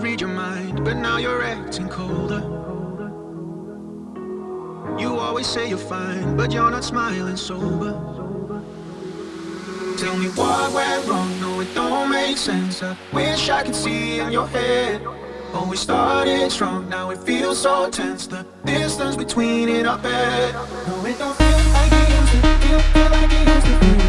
Read your mind, but now you're acting colder. You always say you're fine, but you're not smiling sober. Tell me what went wrong, no it don't make sense. I wish I could see in your head. Oh, we started strong, now it feels so tense. The distance between it, I bet No, it don't feel like it used to, feel, feel like it used to